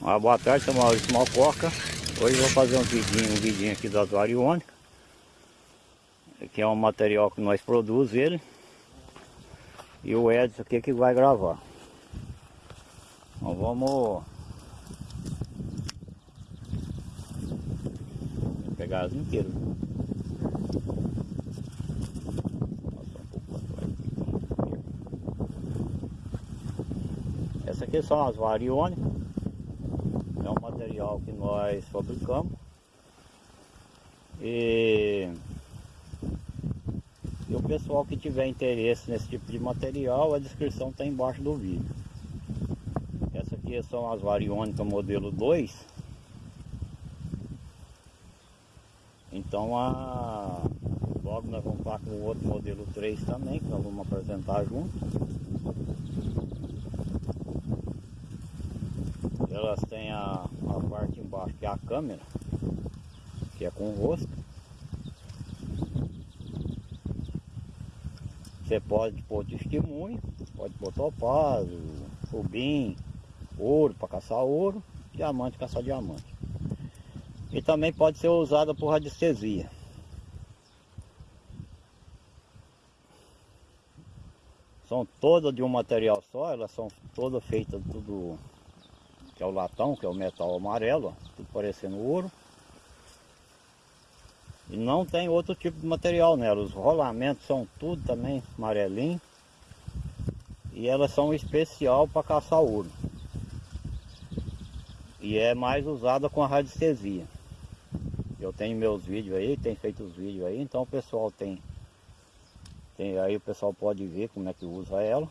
Uma boa tarde, sou Maurício Malcoca. Hoje vou fazer um vidinho, um vidinho aqui das variônicas. Que é um material que nós produzimos ele. E o Edson aqui que vai gravar. Então vamos... Pegar as inteiras. Essa aqui são as variônicas. Material que nós fabricamos. E, e o pessoal que tiver interesse nesse tipo de material, a descrição está embaixo do vídeo. Essa aqui são as variônicas modelo 2. Então a, logo nós vamos estar com o outro modelo 3 também, que nós vamos apresentar junto. Elas têm a, a parte embaixo que é a câmera, que é com rosto. Você pode pôr testemunho, pode pôr topázio, rubim, ouro para caçar ouro, diamante caçar diamante. E também pode ser usada por radiestesia. São todas de um material só, elas são todas feitas tudo que é o latão, que é o metal amarelo, tudo parecendo ouro. E não tem outro tipo de material nela, os rolamentos são tudo também amarelinho. E elas são especial para caçar ouro. E é mais usada com a radiestesia. Eu tenho meus vídeos aí, tem feito os vídeos aí, então o pessoal tem, tem aí o pessoal pode ver como é que usa ela.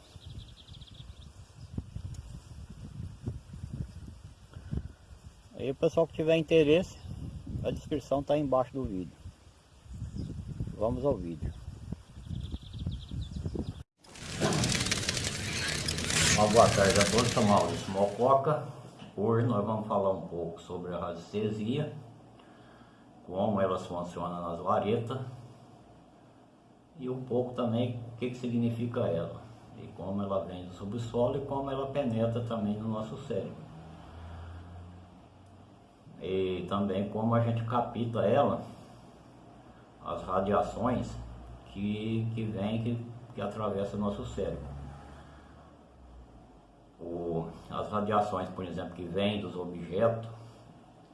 Aí o pessoal que tiver interesse, a descrição está embaixo do vídeo. Vamos ao vídeo. Uma boa tarde a todos, sou Maurício Mococa. Hoje nós vamos falar um pouco sobre a radiestesia, como elas funcionam nas varetas e um pouco também o que, que significa ela e como ela vem do subsolo e como ela penetra também no nosso cérebro e também como a gente capta ela, as radiações que, que vem, que, que atravessa o nosso cérebro. O, as radiações, por exemplo, que vêm dos objetos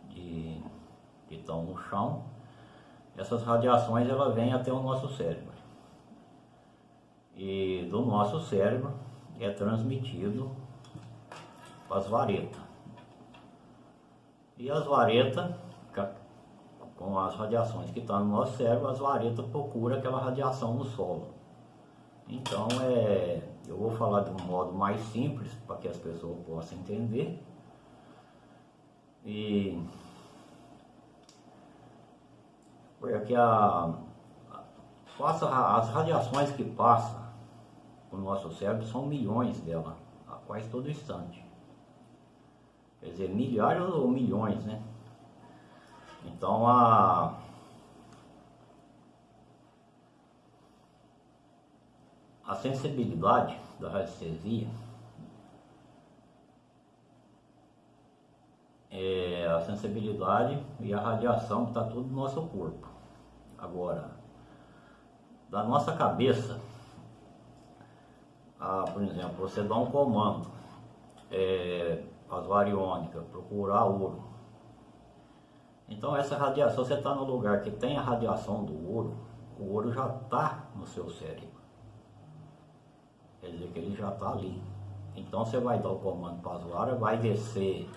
de, que estão no chão, essas radiações ela vêm até o nosso cérebro. E do nosso cérebro é transmitido para as varetas. E as varetas, com as radiações que estão no nosso cérebro, as varetas procuram aquela radiação no solo. Então, é, eu vou falar de um modo mais simples, para que as pessoas possam entender. E porque a, a, as radiações que passam no nosso cérebro são milhões delas, a quase todo instante quer dizer, milhares ou milhões, né? Então a a sensibilidade da radiestesia é a sensibilidade e a radiação que está tudo no nosso corpo. Agora, da nossa cabeça, a, por exemplo, você dá um comando, é, as variônicas, procurar ouro. Então essa radiação, você está no lugar que tem a radiação do ouro, o ouro já está no seu cérebro. Quer dizer que ele já está ali. Então você vai dar o comando para as varas, vai descer,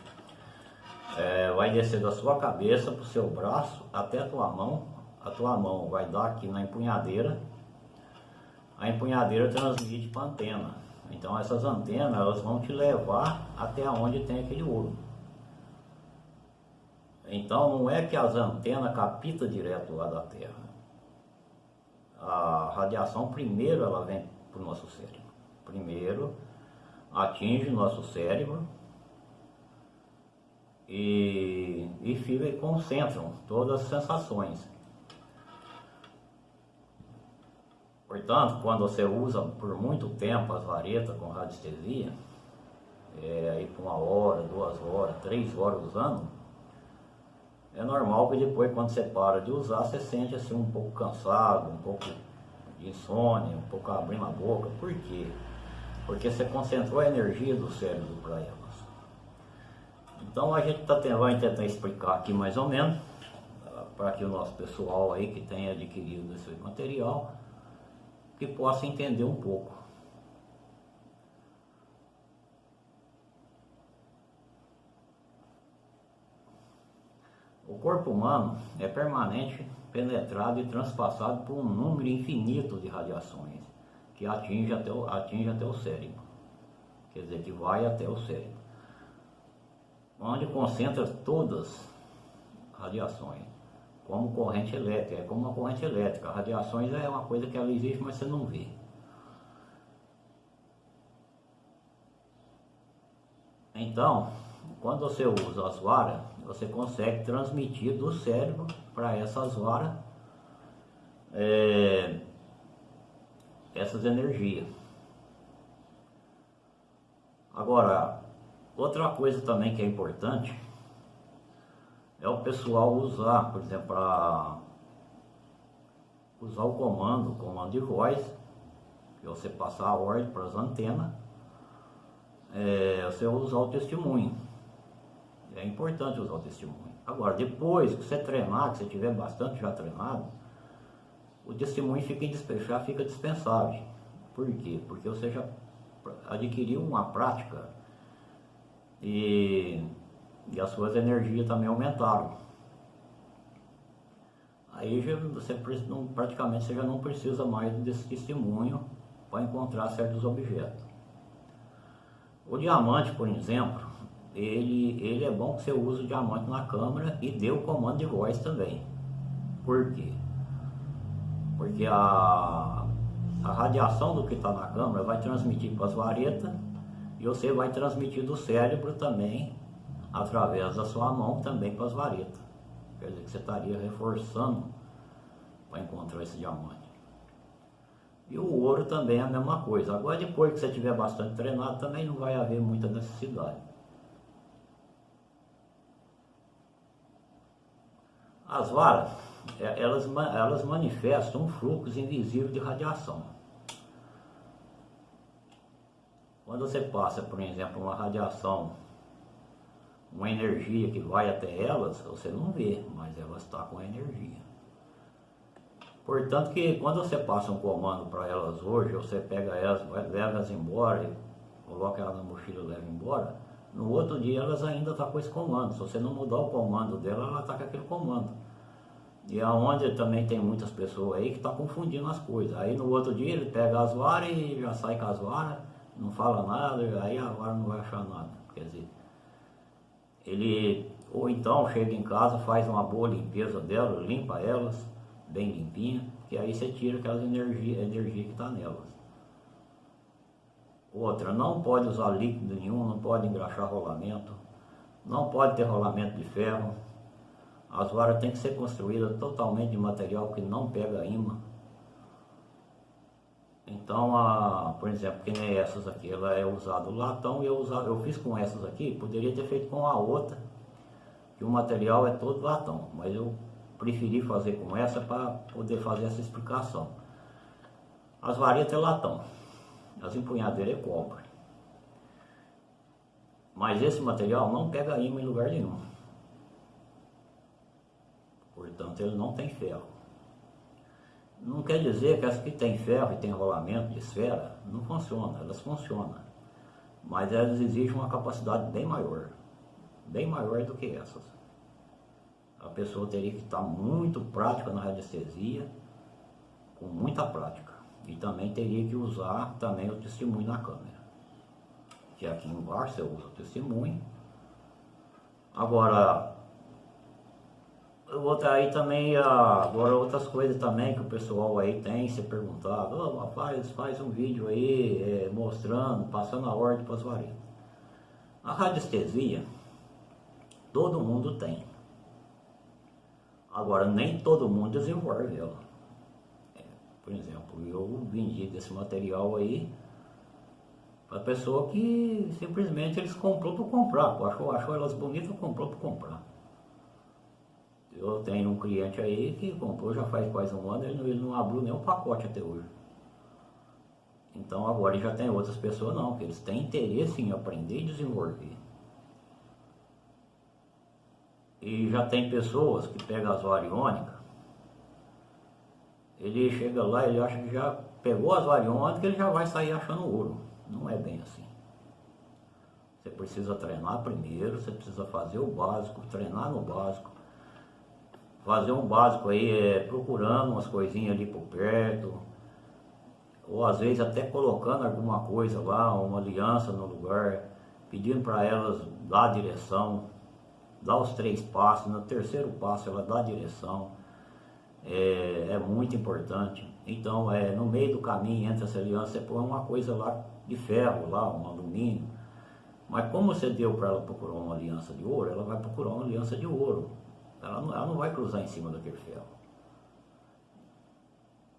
é, vai descer da sua cabeça para o seu braço até a tua mão. A tua mão vai dar aqui na empunhadeira. A empunhadeira transmite para a antena. Então essas antenas elas vão te levar até onde tem aquele ouro. Então não é que as antenas captam direto lá da Terra. A radiação primeiro ela vem para o nosso cérebro. Primeiro atinge o nosso cérebro e, e fica e concentram todas as sensações. Portanto, quando você usa por muito tempo as varetas com radiestesia, é, aí por uma hora, duas horas, três horas usando, é normal que depois quando você para de usar, você sente assim um pouco cansado, um pouco de insônia, um pouco abrindo a boca. Por quê? Porque você concentrou a energia do cérebro para elas. Então a gente tá tendo, vai tentar explicar aqui mais ou menos, para que o nosso pessoal aí que tenha adquirido esse material, que possa entender um pouco. O corpo humano é permanente penetrado e transpassado por um número infinito de radiações que atinge até o, atinge até o cérebro. Quer dizer, que vai até o cérebro. Onde concentra todas as radiações, como corrente elétrica, é como uma corrente elétrica. Radiações é uma coisa que ela existe, mas você não vê. Então, quando você usa as varas, você consegue transmitir do cérebro para essas varas é, essas energias. Agora, outra coisa também que é importante é o pessoal usar, por exemplo, para usar o comando, o comando de voz, que você passar a ordem para as antenas, é, você usar o testemunho. É importante usar o testemunho. Agora, depois que você treinar, que você tiver bastante já treinado, o testemunho fica, já fica dispensável. Por quê? Porque você já adquiriu uma prática e, e as suas energias também aumentaram. Aí já, você não, praticamente você já não precisa mais desse testemunho para encontrar certos objetos. O diamante, por exemplo, ele, ele é bom que você use o diamante na câmera e dê o comando de voz também. Por quê? Porque a, a radiação do que está na câmera vai transmitir para as varetas e você vai transmitir do cérebro também, através da sua mão, também para as varetas. Quer dizer que você estaria reforçando para encontrar esse diamante. E o ouro também é a mesma coisa. Agora depois que você tiver bastante treinado, também não vai haver muita necessidade. As varas, é, elas, elas manifestam um fluxo invisível de radiação. Quando você passa, por exemplo, uma radiação, uma energia que vai até elas, você não vê, mas elas estão com energia. Portanto que quando você passa um comando para elas hoje, você pega elas, leva elas embora, coloca elas na mochila e leva embora, no outro dia elas ainda estão tá com esse comando. Se você não mudar o comando dela, ela está com aquele comando. E aonde também tem muitas pessoas aí que estão tá confundindo as coisas. Aí no outro dia ele pega as varas e já sai com as varas, não fala nada, aí a vara não vai achar nada. Quer dizer, ele ou então chega em casa, faz uma boa limpeza delas, limpa elas, bem limpinha, que aí você tira aquelas energias energia que está nelas. Outra, não pode usar líquido nenhum, não pode engraxar rolamento, não pode ter rolamento de ferro. As varas têm que ser construídas totalmente de material que não pega imã. Então, a, por exemplo, que nem essas aqui, ela é usada o latão e eu, usa, eu fiz com essas aqui, poderia ter feito com a outra, que o material é todo latão, mas eu preferi fazer com essa para poder fazer essa explicação. As varetas é latão as empunhadeiras é cobre. Mas esse material não pega imã em lugar nenhum. Portanto, ele não tem ferro. Não quer dizer que as que tem ferro e tem rolamento de esfera não funcionam, elas funcionam. Mas elas exigem uma capacidade bem maior, bem maior do que essas. A pessoa teria que estar muito prática na radiestesia, com muita prática. E também teria que usar também o testemunho na câmera. Que aqui embaixo você usa o testemunho. Agora, outra aí também, agora outras coisas também que o pessoal aí tem se perguntado, oh, rapaz, faz um vídeo aí é, mostrando, passando a ordem para as varetas. A radiestesia, todo mundo tem. Agora, nem todo mundo desenvolve ela. Por exemplo, eu vendi desse material aí A pessoa que simplesmente eles comprou para comprar, achou, achou elas bonitas, comprou para comprar. Eu tenho um cliente aí que comprou já faz quase um ano, ele não, ele não abriu nenhum pacote até hoje. Então agora já tem outras pessoas não, que eles têm interesse em aprender e desenvolver. E já tem pessoas que pegam as variônicas, ele chega lá, ele acha que já pegou as variônicas, ele já vai sair achando ouro. Não é bem assim. Você precisa treinar primeiro, você precisa fazer o básico, treinar no básico, fazer um básico aí, é, procurando umas coisinhas ali por perto, ou às vezes até colocando alguma coisa lá, uma aliança no lugar, pedindo para elas dar a direção, dar os três passos, no terceiro passo ela dá a direção, é, é muito importante. Então, é, no meio do caminho entre essa aliança, você põe uma coisa lá de ferro, lá, um alumínio, mas como você deu para ela procurar uma aliança de ouro, ela vai procurar uma aliança de ouro. Ela não, ela não vai cruzar em cima daquele ferro.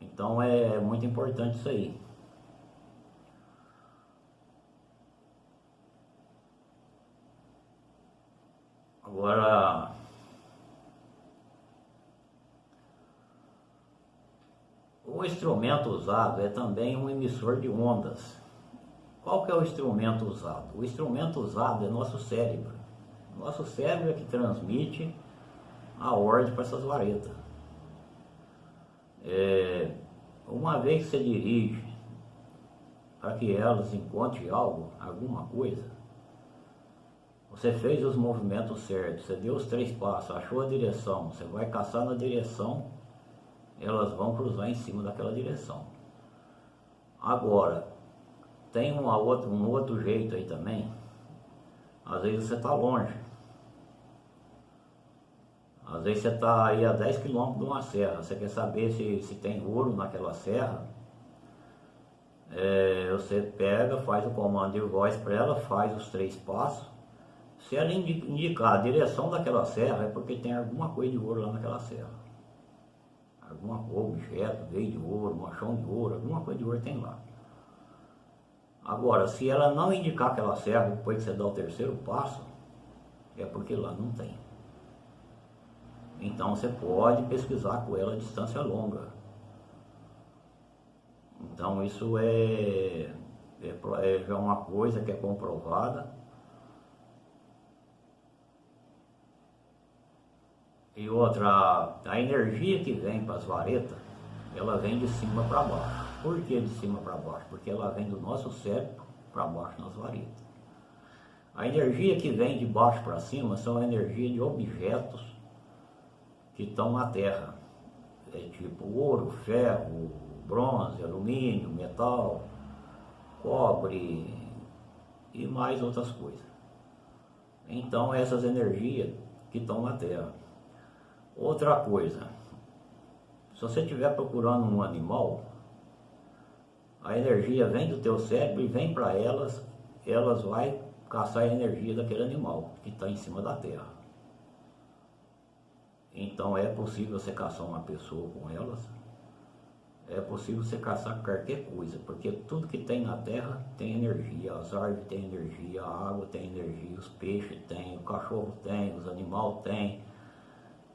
Então é muito importante isso aí. Agora, o instrumento usado é também um emissor de ondas. Qual que é o instrumento usado? O instrumento usado é nosso cérebro. Nosso cérebro é que transmite a ordem para essas varetas. É, uma vez que você dirige para que elas encontrem algo, alguma coisa, você fez os movimentos certos, você deu os três passos, achou a direção, você vai caçar na direção, elas vão cruzar em cima daquela direção. Agora, tem um outro jeito aí também, às vezes você está longe, às vezes você está aí a 10 quilômetros de uma serra, você quer saber se, se tem ouro naquela serra, é, você pega, faz o comando de voz para ela, faz os três passos. Se ela indicar a direção daquela serra, é porque tem alguma coisa de ouro lá naquela serra. Alguma objeto, veio de ouro, machão de ouro, alguma coisa de ouro tem lá. Agora, se ela não indicar aquela serra depois que você dá o terceiro passo, é porque lá não tem. Então você pode pesquisar com ela a distância longa. Então isso é, é, é já uma coisa que é comprovada. E outra, a energia que vem para as varetas, ela vem de cima para baixo. Por que de cima para baixo? Porque ela vem do nosso cérebro para baixo nas varetas. A energia que vem de baixo para cima são a energia de objetos que estão na Terra. É tipo ouro, ferro, bronze, alumínio, metal, cobre e mais outras coisas. Então essas energias que estão na Terra. Outra coisa, se você estiver procurando um animal, a energia vem do teu cérebro e vem para elas, elas vai caçar a energia daquele animal que está em cima da Terra. Então é possível você caçar uma pessoa com elas, é possível você caçar qualquer coisa, porque tudo que tem na terra tem energia, as árvores têm energia, a água tem energia, os peixes têm, o cachorro tem, os animais têm,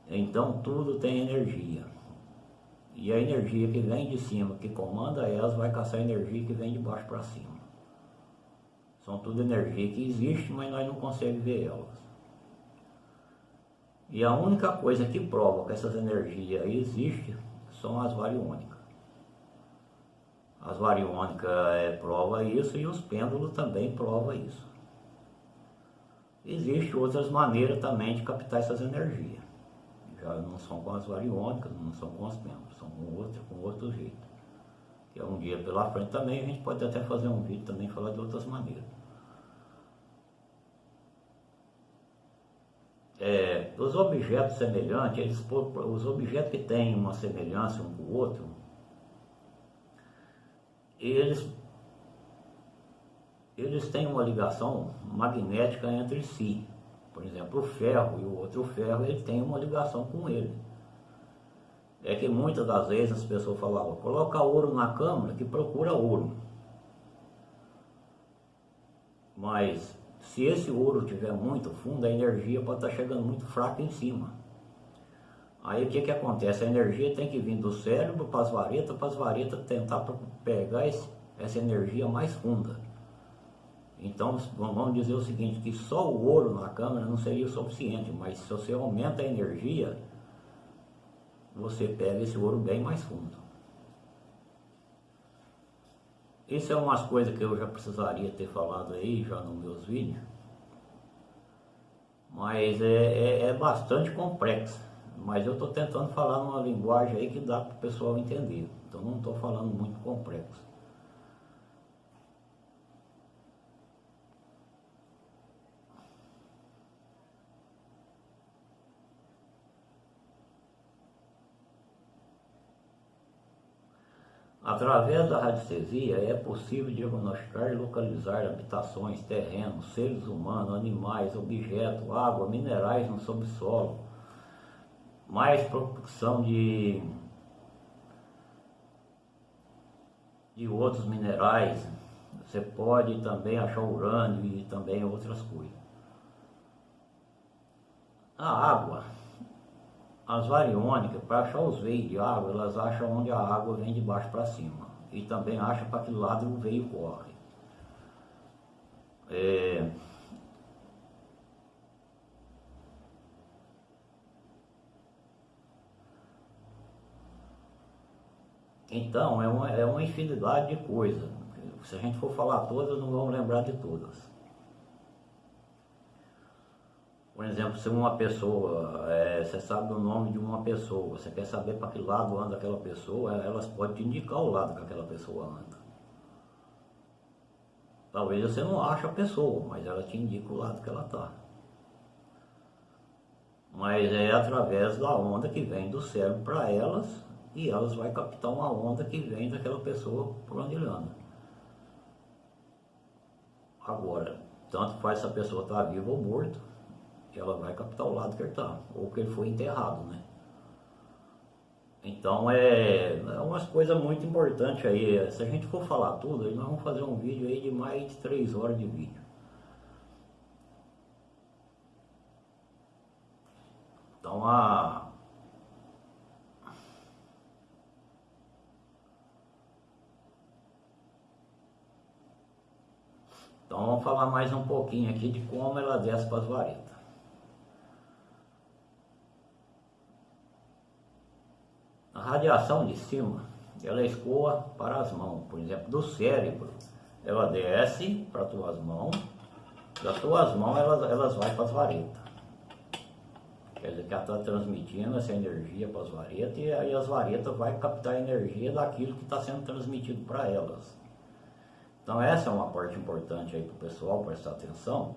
então tudo tem energia. E a energia que vem de cima, que comanda elas, vai caçar a energia que vem de baixo para cima. São tudo energia que existe, mas nós não conseguimos ver elas. E a única coisa que prova que essas energias existem são as variônicas. As variônicas é, prova isso e os pêndulos também prova isso. Existem outras maneiras também de captar essas energias. Já não são com as variônicas, não são com os pêndulos, são com outro, com outro jeito. Que é um dia pela frente também, a gente pode até fazer um vídeo também falar de outras maneiras. É, os objetos semelhantes, eles, os objetos que têm uma semelhança um com o outro, eles, eles têm uma ligação magnética entre si. Por exemplo, o ferro e o outro ferro, ele tem uma ligação com ele. É que muitas das vezes as pessoas falavam, coloca ouro na câmara que procura ouro. Mas se esse ouro tiver muito fundo, a energia pode estar chegando muito fraca em cima. Aí o que, que acontece? A energia tem que vir do cérebro para as varetas, para as varetas tentar pegar esse, essa energia mais funda. Então vamos dizer o seguinte, que só o ouro na câmera não seria o suficiente, mas se você aumenta a energia, você pega esse ouro bem mais fundo. Isso é umas coisas que eu já precisaria ter falado aí já nos meus vídeos. Mas é, é, é bastante complexo. Mas eu estou tentando falar numa linguagem aí que dá para o pessoal entender. Então não estou falando muito complexo. Através da radiestesia é possível diagnosticar e localizar habitações, terrenos, seres humanos, animais, objetos, água, minerais no subsolo, mais produção de, de outros minerais. Você pode também achar urânio e também outras coisas. A água as variônicas, para achar os veios de água, elas acham onde a água vem de baixo para cima. E também acham para que lado o veio corre. É... Então, é uma, é uma infinidade de coisas. Se a gente for falar todas, não vamos lembrar de todas. Por exemplo, se uma pessoa, é, você sabe o nome de uma pessoa, você quer saber para que lado anda aquela pessoa, elas podem te indicar o lado que aquela pessoa anda. Talvez você não ache a pessoa, mas ela te indica o lado que ela está. Mas é através da onda que vem do cérebro para elas e elas vão captar uma onda que vem daquela pessoa por onde ele anda. Agora, tanto faz se a pessoa está viva ou morta, ela vai captar o lado que ele está, ou que ele foi enterrado, né? Então é, é umas coisas muito importantes aí. Se a gente for falar tudo, nós vamos fazer um vídeo aí de mais de 3 horas de vídeo. Então a Então vamos falar mais um pouquinho aqui de como ela desce para as varetas. A radiação de cima, ela escoa para as mãos, por exemplo, do cérebro, ela desce para as tuas mãos, das tuas mãos elas, elas vai para as varetas. Quer dizer que ela está transmitindo essa energia para as varetas e aí as varetas vai captar a energia daquilo que está sendo transmitido para elas. Então essa é uma parte importante aí para o pessoal prestar atenção.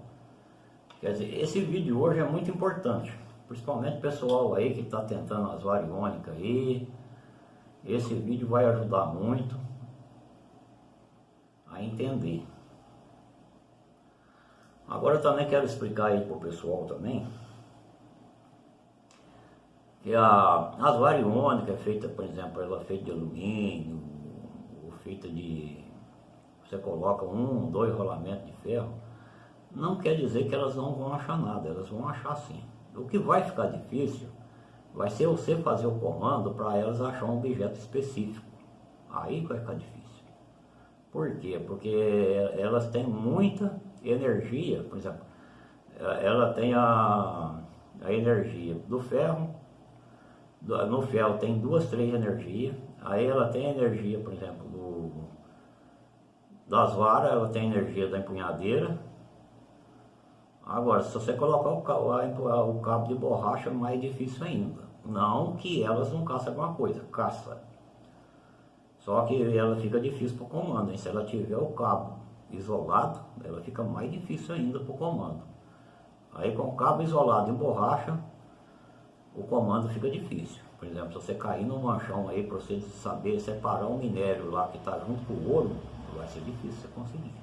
Quer dizer, esse vídeo hoje é muito importante principalmente o pessoal aí que está tentando as variônicas aí, esse vídeo vai ajudar muito a entender. Agora também quero explicar aí para o pessoal também que a, as variônicas é feita, por exemplo, ela é feita de alumínio, ou feita de você coloca um, dois rolamentos de ferro, não quer dizer que elas não vão achar nada, elas vão achar sim. O que vai ficar difícil vai ser você fazer o comando para elas achar um objeto específico. Aí vai ficar difícil. Por quê? Porque elas têm muita energia, por exemplo, ela tem a, a energia do ferro, no ferro tem duas, três energias, aí ela tem a energia, por exemplo, do, das varas, ela tem a energia da empunhadeira, Agora, se você colocar o cabo, de borracha, mais difícil ainda. Não que elas não caçam alguma coisa, caça. Só que ela fica difícil para o comando. Hein? Se ela tiver o cabo isolado, ela fica mais difícil ainda para o comando. Aí com o cabo isolado em borracha, o comando fica difícil. Por exemplo, se você cair no manchão aí para você saber separar um minério lá que está junto com o ouro, vai ser difícil você conseguir.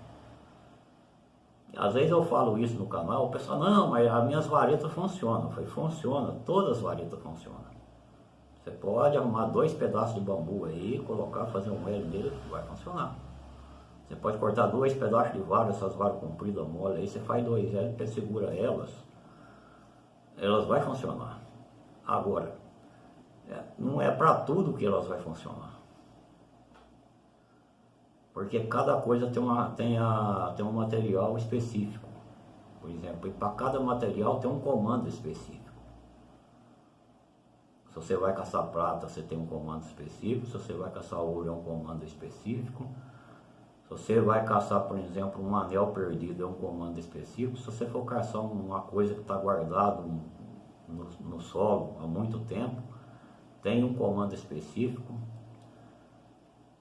Às vezes eu falo isso no canal, o pessoal, não, mas as minhas varetas funcionam. Falei, funciona, todas as varetas funcionam. Você pode arrumar dois pedaços de bambu aí, colocar, fazer um elo nele, vai funcionar. Você pode cortar dois pedaços de vara, essas varas compridas mole, aí você faz dois L, segura elas, elas vai funcionar. Agora, é, não é para tudo que elas vai funcionar. Porque cada coisa tem, uma, tem, a, tem um material específico. Por exemplo, e para cada material tem um comando específico. Se você vai caçar prata, você tem um comando específico. Se você vai caçar ouro, é um comando específico. Se você vai caçar, por exemplo, um anel perdido, é um comando específico. Se você for caçar uma coisa que está guardada no, no solo há muito tempo, tem um comando específico.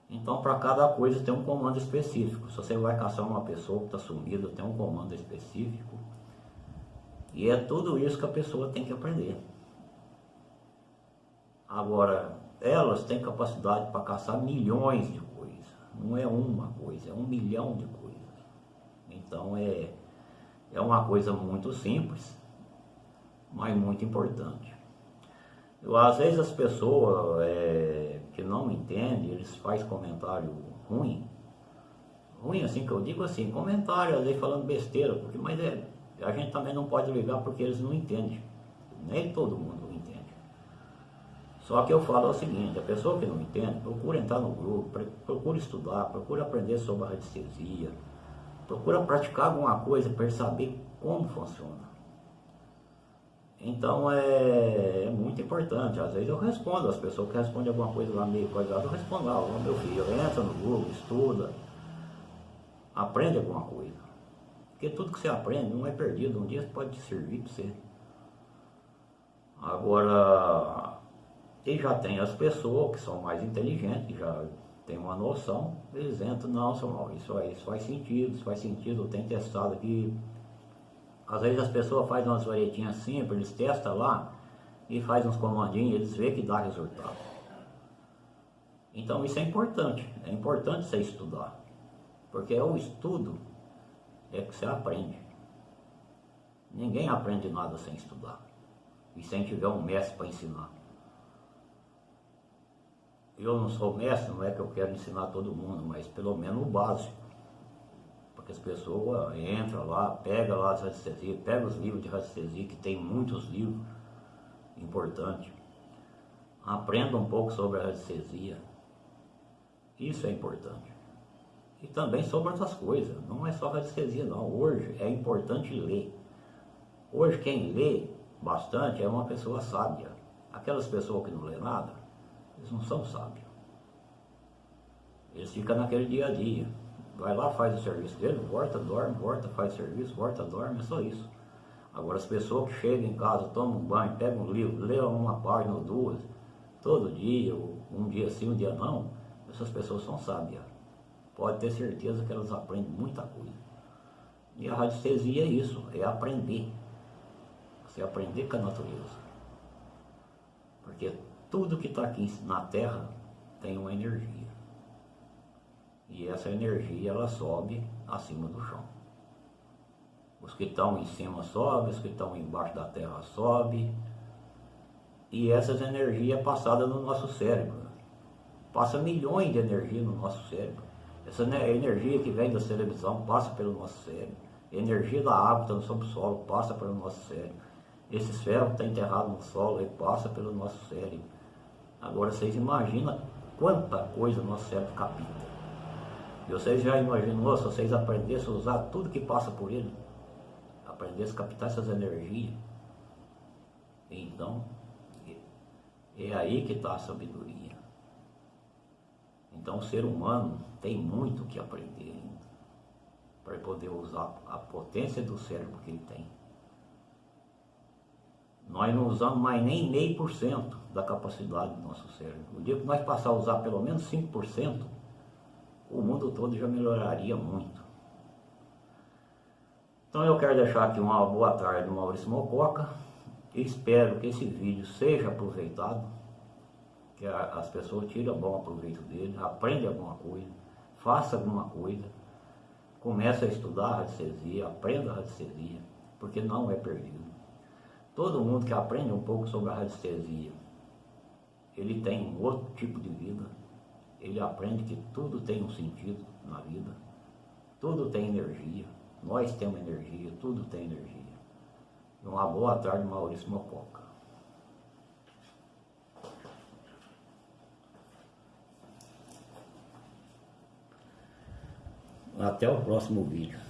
Então, para cada coisa tem um comando específico. Se você vai caçar uma pessoa que está sumida, tem um comando específico. E é tudo isso que a pessoa tem que aprender. Agora, elas têm capacidade para caçar milhões de coisas. Não é uma coisa, é um milhão de coisas. Então é, é uma coisa muito simples, mas muito importante. Eu, às vezes as pessoas é, que não entendem, eles fazem comentário ruim. Ruim assim que eu digo assim, comentário às vezes falando besteira, porque, mas é, a gente também não pode ligar porque eles não entendem. Nem todo mundo só que eu falo o seguinte, a pessoa que não entende, procura entrar no grupo, procura estudar, procura aprender sobre a radiestesia, procura praticar alguma coisa para saber como funciona. Então é, é, muito importante, às vezes eu respondo, as pessoas que respondem alguma coisa lá meio coisada, eu respondo lá, oh, meu filho, entra no Google, estuda, aprende alguma coisa. Porque tudo que você aprende não é perdido, um dia pode te servir para você. Agora, e já tem as pessoas que são mais inteligentes, que já tem uma noção, eles entram, não, isso, aí, isso faz sentido, isso faz sentido, tem testado aqui. Às vezes as pessoas fazem umas varetinhas simples, eles testam lá e fazem uns comandinhos, eles veem que dá resultado. Então isso é importante, é importante você estudar, porque é o estudo é que você aprende. Ninguém aprende nada sem estudar e sem tiver um mestre para ensinar eu não sou mestre, não é que eu quero ensinar todo mundo, mas pelo menos o básico. As pessoas entram lá, pegam lá as radiestesias, pegam os livros de radiestesia, que tem muitos livros importantes. Aprendam um pouco sobre a radiestesia. Isso é importante. E também sobre outras coisas. Não é só radiestesia não. Hoje é importante ler. Hoje quem lê bastante é uma pessoa sábia. Aquelas pessoas que não lê nada, eles não são sábios. Eles ficam naquele dia a dia. Vai lá, faz o serviço dele, volta, dorme, volta, faz serviço, volta, dorme, é só isso. Agora as pessoas que chegam em casa, tomam um banho, pegam um livro, lêem uma página ou duas, todo dia, um dia sim, um dia não, essas pessoas são sábias. Pode ter certeza que elas aprendem muita coisa. E a radiestesia é isso, é aprender. Você aprender com a natureza. Porque tudo que está aqui na Terra tem uma energia. E essa energia ela sobe acima do chão. Os que estão em cima sobem, os que estão embaixo da terra sobem. E essas energias é passada no nosso cérebro. Passa milhões de energia no nosso cérebro. Essa energia que vem da televisão passa pelo nosso cérebro. Energia da água está no subsolo passa pelo nosso cérebro. Esse ferro está enterrado no solo e passa pelo nosso cérebro. Agora vocês imaginam quanta coisa o nosso cérebro capta. E vocês já imaginou se vocês aprendessem a usar tudo que passa por ele? Aprendessem a captar essas energias? Então, é aí que está a sabedoria. Então o ser humano tem muito que aprender ainda para poder usar a potência do cérebro que ele tem. Nós não usamos mais nem meio por cento da capacidade do nosso cérebro. O dia que nós passar a usar pelo menos 5%, o mundo todo já melhoraria muito. Então eu quero deixar aqui uma boa tarde Maurício Mococa. Espero que esse vídeo seja aproveitado, que as pessoas tirem bom proveito dele, aprendam alguma coisa, faça alguma coisa, comece a estudar a radiestesia, aprenda a radiestesia, porque não é perdido. Todo mundo que aprende um pouco sobre a radiestesia, ele tem um outro tipo de vida, ele aprende que tudo tem um sentido na vida, Tudo tem energia. Nós temos energia, tudo tem energia. Uma boa tarde, Maurício Mococa. Até o próximo vídeo.